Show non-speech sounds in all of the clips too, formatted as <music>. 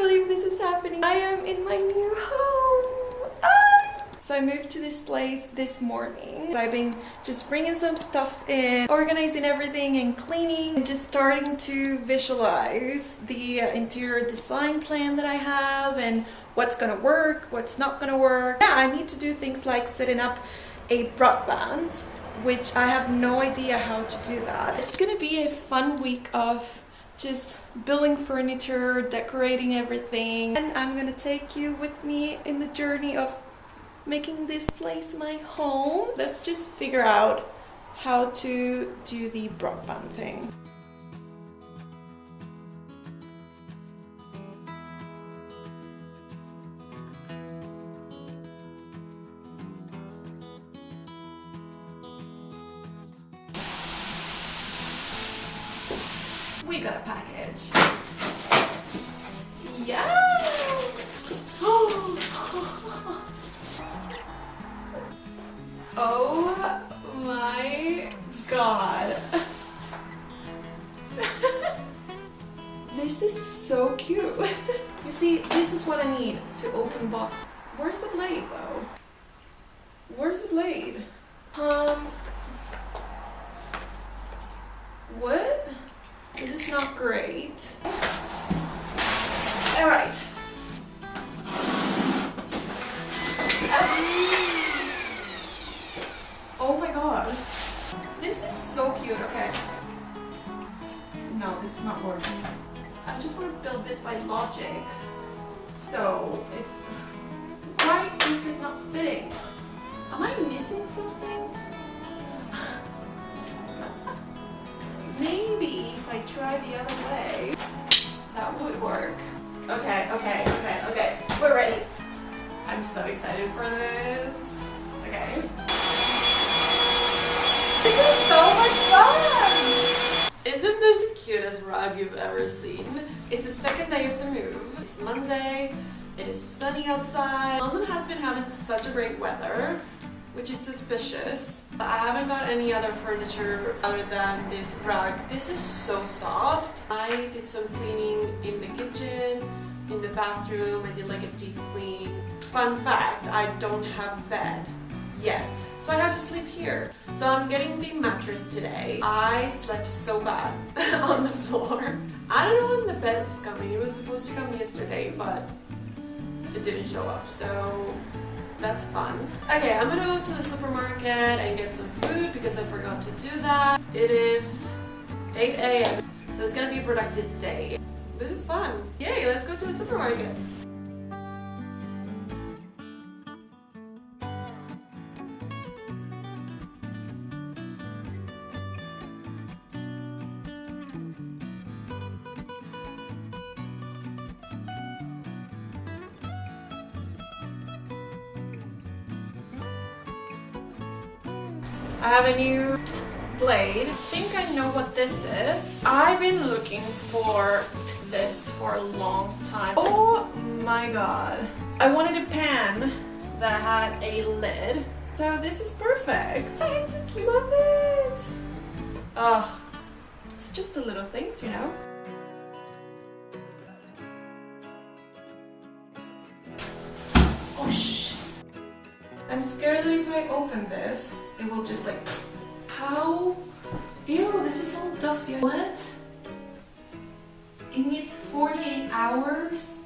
believe this is happening. I am in my new home. Ah! So I moved to this place this morning. I've been just bringing some stuff in, organizing everything and cleaning and just starting to visualize the uh, interior design plan that I have and what's gonna work, what's not gonna work. Yeah, I need to do things like setting up a broadband which I have no idea how to do that. It's gonna be a fun week of just building furniture, decorating everything, and I'm gonna take you with me in the journey of making this place my home. Let's just figure out how to do the broadband thing. We got a package. Yes! <gasps> Oh my god. <laughs> this is so cute. <laughs> you see, this is what I need to open box. Where's the blade though? Where's the blade? Um, what? Not great. Alright. Um, oh my god. This is so cute. Okay. No, this is not working. I just want to build this by logic. So, if... Why is it not fitting? Am I missing something? Try the other way, that would work. Okay, okay, okay, okay. We're ready. I'm so excited for this. Okay. This is so much fun! Isn't this the cutest rug you've ever seen? It's the second day of the move. It's Monday. It is sunny outside. London has been having such a great weather which is suspicious. I haven't got any other furniture other than this rug. This is so soft. I did some cleaning in the kitchen, in the bathroom. I did like a deep clean. Fun fact, I don't have a bed yet. So I had to sleep here. So I'm getting the mattress today. I slept so bad <laughs> on the floor. I don't know when the bed is coming. It was supposed to come yesterday, but it didn't show up. So that's fun. Okay, I'm gonna go to the supermarket and get some food because I forgot to do that. It is 8 a.m. So it's gonna be a productive day. This is fun. Yay, let's go to the supermarket. I have a new blade. I think I know what this is. I've been looking for this for a long time. Oh my god. I wanted a pan that had a lid. So this is perfect. I just love it. Oh, it's just the little things, you know? Oh shit. I'm scared that if I open this, will just like, how? Ew, this is all dusty. What? It needs 48 hours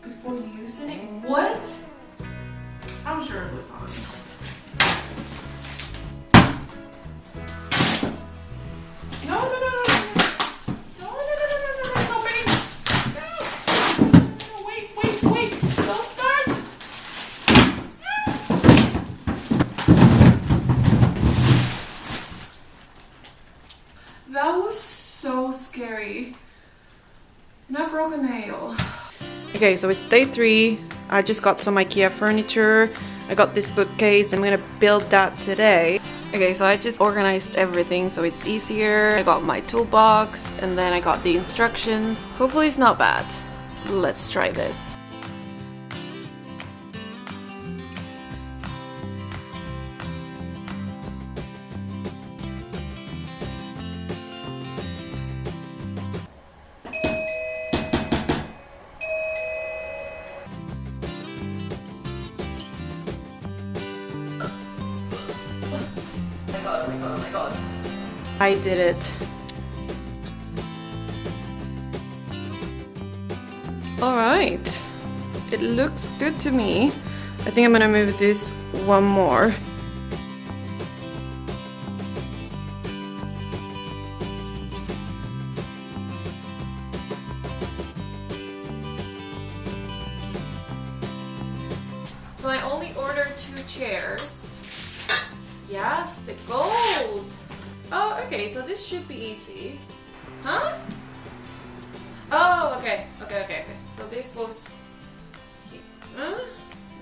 Okay, so it's day three. I just got some IKEA furniture. I got this bookcase. I'm gonna build that today. Okay, so I just organized everything so it's easier. I got my toolbox and then I got the instructions. Hopefully it's not bad. Let's try this. I did it. Alright. It looks good to me. I think I'm gonna move this one more. So I only ordered two chairs. Yes, the gold. Oh, okay, so this should be easy. Huh? Oh, okay, okay, okay, okay. So this was... Huh?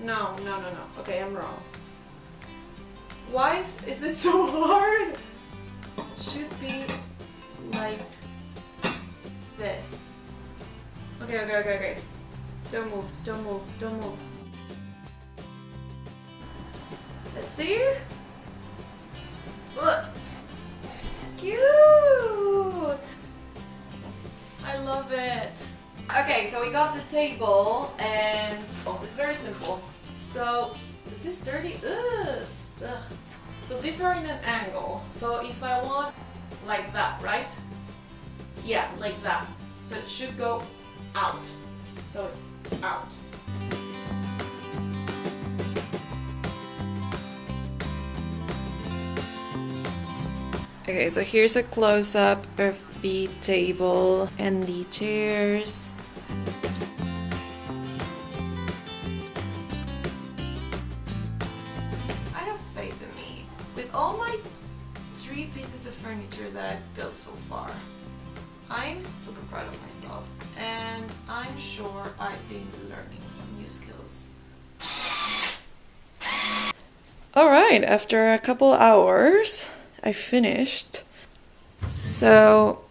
No, no, no, no. Okay, I'm wrong. Why is, is it <laughs> so hard? Should be like this. Okay, okay, okay, okay. Don't move, don't move, don't move. Let's see. Look. Cute. I love it. Okay, so we got the table and oh, it's very simple. So is this dirty? Ugh. Ugh. So these are in an angle. So if I want like that, right? Yeah, like that. So it should go out. So it's out. Okay, so here's a close-up of the table and the chairs. I have faith in me. With all my three pieces of furniture that I've built so far, I'm super proud of myself and I'm sure I've been learning some new skills. Alright, after a couple hours, I finished. So,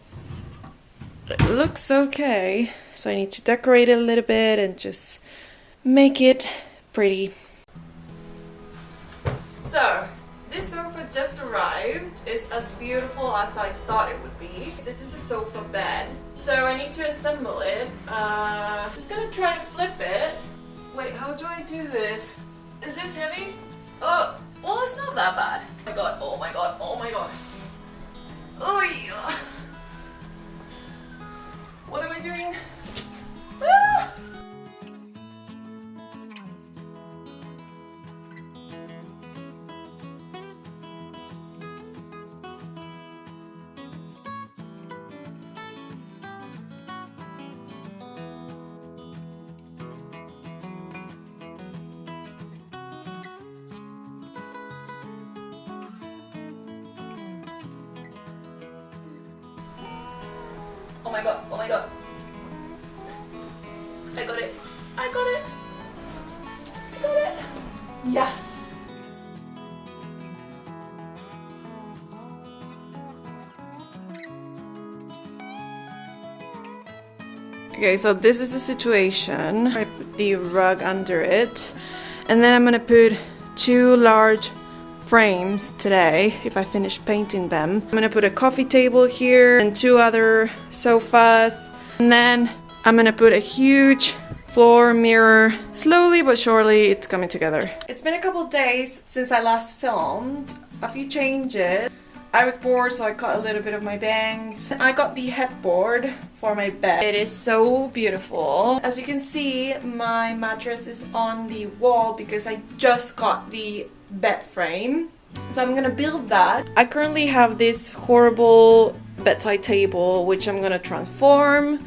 it looks okay. So I need to decorate it a little bit and just make it pretty. So, this sofa just arrived. It's as beautiful as I thought it would be. This is a sofa bed. So I need to assemble it. Uh, just gonna try to flip it. Wait, how do I do this? Is this heavy? Oh, well it's not that bad. Oh my god, oh my god, oh my god. Oh yeah. What am I doing? Oh my god, oh my god. I got it. I got it. I got it. Yes. Okay, so this is the situation. I put the rug under it. And then I'm gonna put two large frames today if I finish painting them. I'm gonna put a coffee table here and two other sofas. And then I'm gonna put a huge floor mirror. Slowly but surely it's coming together. It's been a couple days since I last filmed. A few changes. I was bored so I cut a little bit of my bangs. I got the headboard for my bed. It is so beautiful. As you can see, my mattress is on the wall because I just got the bed frame. So I'm gonna build that. I currently have this horrible bedside table which I'm gonna transform.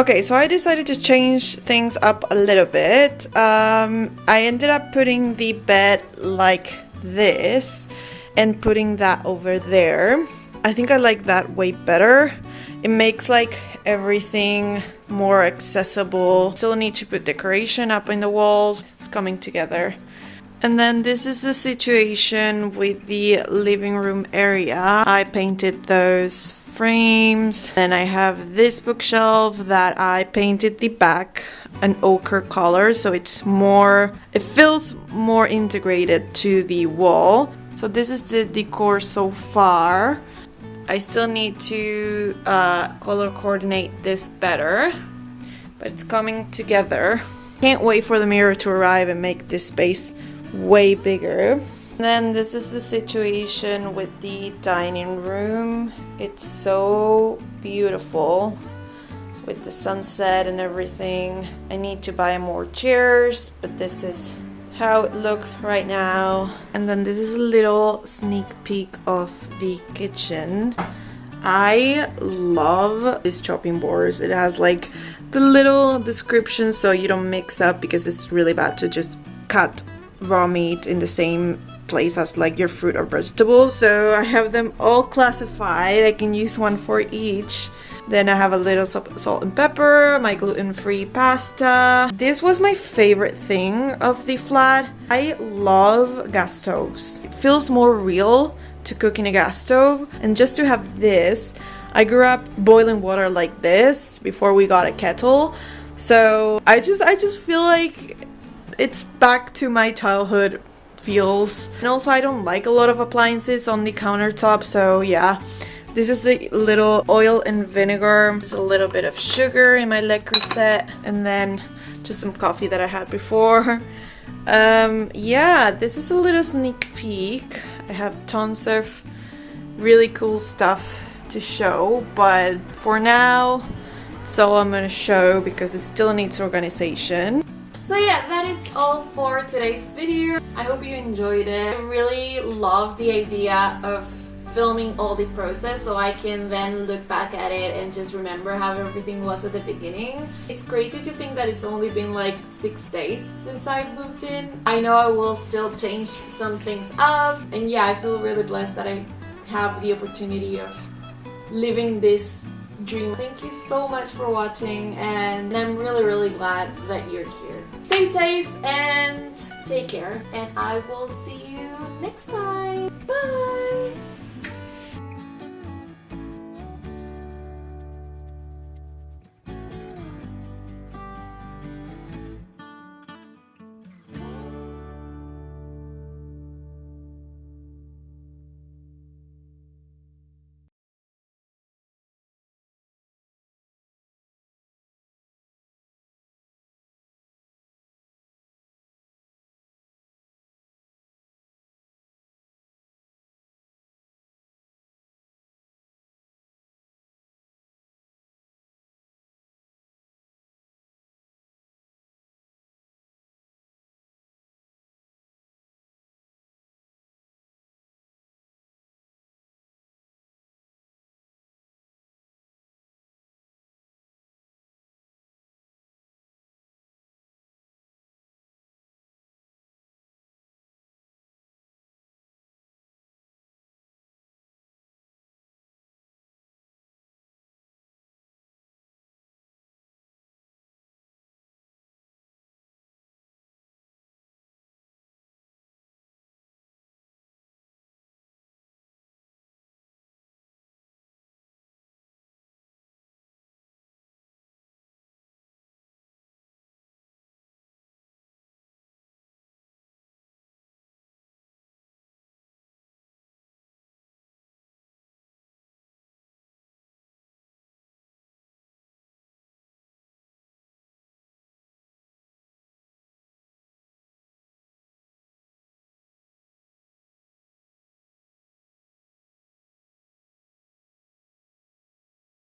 Okay, so I decided to change things up a little bit. Um, I ended up putting the bed like this and putting that over there. I think I like that way better. It makes like everything more accessible. Still need to put decoration up in the walls. It's coming together. And then this is the situation with the living room area. I painted those frames. Then I have this bookshelf that I painted the back an ochre color so it's more it feels more integrated to the wall. So this is the decor so far. I still need to uh, color coordinate this better but it's coming together. Can't wait for the mirror to arrive and make this space way bigger then this is the situation with the dining room it's so beautiful with the sunset and everything. I need to buy more chairs, but this is how it looks right now. And then this is a little sneak peek of the kitchen. I love this chopping boards. It has like the little description so you don't mix up because it's really bad to just cut raw meat in the same place as like your fruit or vegetables. So I have them all classified. I can use one for each. Then I have a little salt and pepper, my gluten-free pasta. This was my favorite thing of the flat. I love gas stoves. It feels more real to cook in a gas stove. And just to have this, I grew up boiling water like this before we got a kettle. So I just I just feel like it's back to my childhood feels. And also I don't like a lot of appliances on the countertop, so yeah. This is the little oil and vinegar. Just a little bit of sugar in my Le Creuset and then just some coffee that I had before. <laughs> Um, yeah, this is a little sneak peek. I have tons of really cool stuff to show, but for now, it's all I'm gonna show because it still needs organization. So yeah, that is all for today's video. I hope you enjoyed it. I really love the idea of filming all the process so I can then look back at it and just remember how everything was at the beginning. It's crazy to think that it's only been like six days since I moved in. I know I will still change some things up and yeah I feel really blessed that I have the opportunity of living this dream. Thank you so much for watching and I'm really really glad that you're here. Stay safe and take care and I will see you next time. Bye!